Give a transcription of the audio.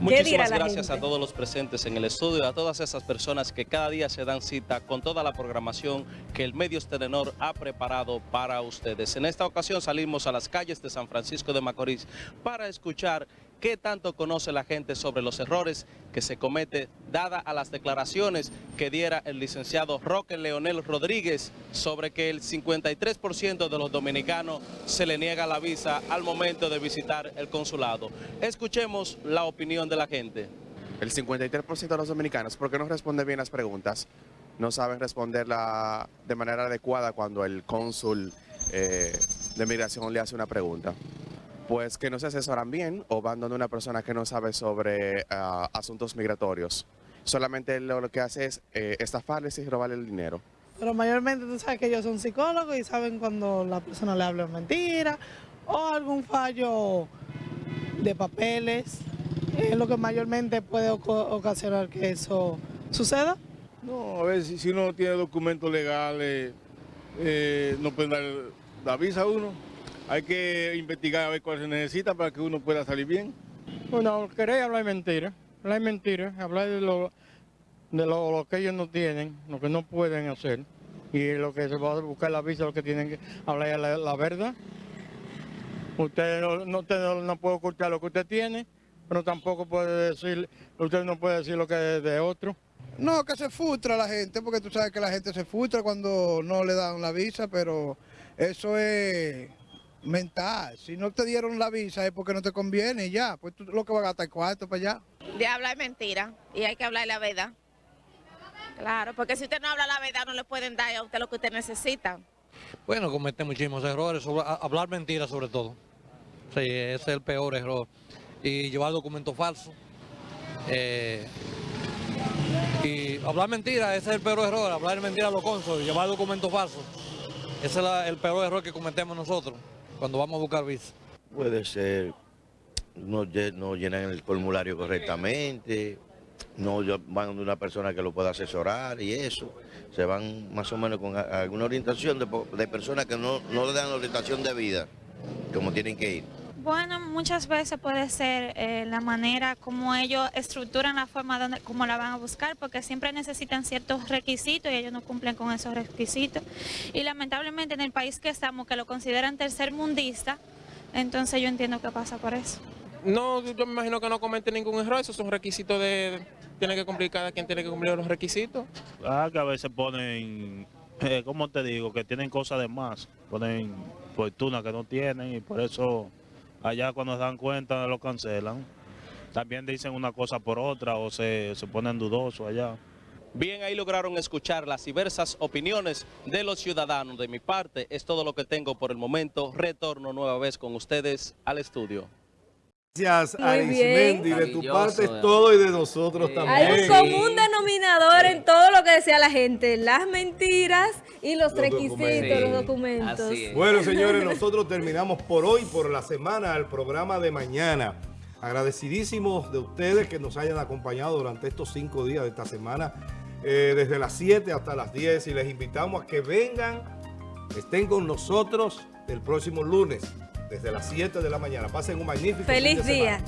Muchísimas gracias a todos los presentes en el estudio, a todas esas personas que cada día se dan cita con toda la programación que el Medios Telenor ha preparado para ustedes. En esta ocasión salimos a las calles de San Francisco de Macorís para escuchar qué tanto conoce la gente sobre los errores que se comete dada a las declaraciones que diera el licenciado Roque Leonel Rodríguez sobre que el 53% de los dominicanos se le niega la visa al momento de visitar el consulado. Escuchemos la opinión de la gente. El 53% de los dominicanos, ¿por qué no responde bien las preguntas? No saben responderla de manera adecuada cuando el cónsul eh, de migración le hace una pregunta. Pues que no se asesoran bien o van donde una persona que no sabe sobre ah, asuntos migratorios. Solamente lo, que hace es eh, estafarles y robarle el dinero. Pero mayormente tú sabes que ellos son psicólogos y saben cuando la persona le habla mentira o algún fallo de papeles es lo que mayormente puede ocasionar que eso suceda. No, a ver, si, uno tiene documentos legales, eh, no pueden dar la visa a uno. Hay que investigar a ver cuál se necesita para que uno pueda salir bien. Bueno, queréis hablar mentira, hablar mentira, hablar de lo, de lo, que ellos no tienen, lo que no pueden hacer. Y lo que se va a buscar la visa, lo que tienen que hablar la, la verdad. Usted no, usted no puede ocultar lo que usted tiene pero tampoco puede decir, usted no puede decir lo que es de otro. No, que se frustra la gente, porque tú sabes que la gente se frustra cuando no le dan la visa, pero eso es mental. Si no te dieron la visa es porque no te conviene y ya, pues tú lo que vas a gastar cuarto para allá. De hablar mentira y hay que hablar la verdad. Claro, porque si usted no habla la verdad no le pueden dar a usted lo que usted necesita. Bueno, comete muchísimos errores, hablar mentira sobre todo. Sí, ese es el peor error y llevar documentos falsos. Eh, y hablar mentira, ese es el peor error, hablar mentira a los cónsules, llevar documentos falsos. Ese es el peor error que cometemos nosotros cuando vamos a buscar visa. Puede ser, no, llenan el formulario correctamente, no van de una persona que lo pueda asesorar y eso. Se van más o menos con alguna orientación de, de personas que no, no le dan orientación de vida, como tienen que ir. Bueno, muchas veces puede ser eh, la manera como ellos estructuran la forma donde como la van a buscar, porque siempre necesitan ciertos requisitos y ellos no cumplen con esos requisitos. Y lamentablemente en el país que estamos, que lo consideran tercer mundista, entonces yo entiendo que pasa por eso. No, yo me imagino que no comete ningún error, esos son requisitos de... Tiene que cumplir, cada quien tiene que cumplir los requisitos. Ah, que a veces ponen, eh, ¿cómo te digo? Que tienen cosas de más, ponen fortuna que no tienen y por eso allá cuando se dan cuenta lo cancelan. También dicen una cosa por otra o se, se ponen dudosos allá. Bien, ahí lograron escuchar las diversas opiniones de los ciudadanos. De mi parte, es todo lo que tengo por el momento. Retorno nueva vez con ustedes al estudio. Gracias, Arismendi. De tu parte es todo y de nosotros también. Hay un común denominador en todo decía la gente. Las mentiras y los, requisitos, los documentos. Bueno, señores, nosotros terminamos por hoy, por la semana, el programa de mañana. Agradecidísimos de ustedes que nos hayan acompañado durante estos cinco días de esta semana, eh, desde las 7 hasta las 10. Y les invitamos a que vengan, estén con nosotros el próximo lunes desde las 7 de la mañana. Pasen un magnífico Feliz día.